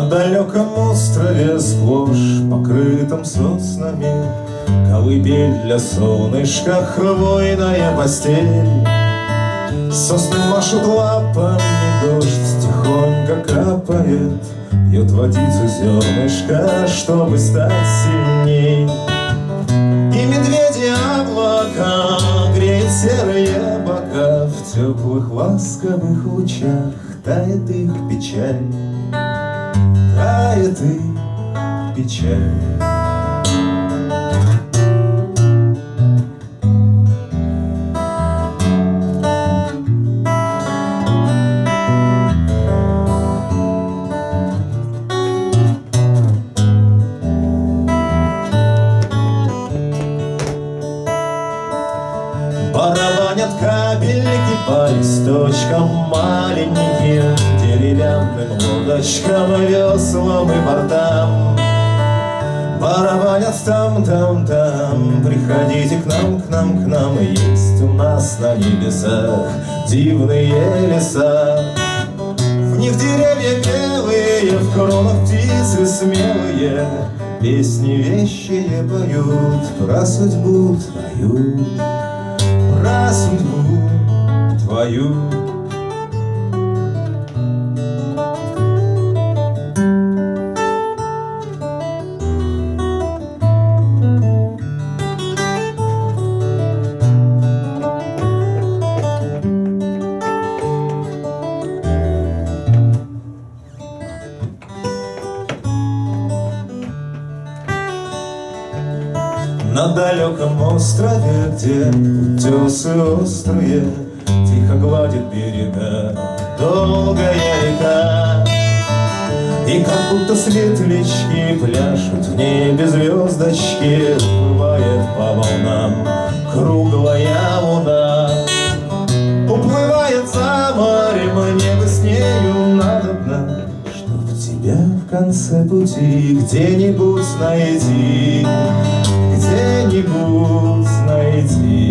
далеком острове сплошь покрытом соснами Колыбель для солнышка, хвойная постель. Сосны машут лапами, дождь тихонько капает Пьет водицу зернышко, чтобы стать сильней. И медведи облака греет серые бока В теплых ласковых лучах тает их печаль Тает их печаль. Барабанят капельки по листочкам маленьким Деревянным лодочкам, веслам и бортам Барабанят там, там, там. Приходите к нам, к нам, к нам. Есть у нас на небесах дивные леса. В них деревья белые, в кронах птицы смелые. Песни вещие поют, про судьбу твою. Про судьбу твою. На далеком острове, где утесы острые Тихо гладит берега долгая река. И как будто светлячки пляшут в небе звездочки Уплывает по волнам конце пути где-нибудь найди, где-нибудь найди.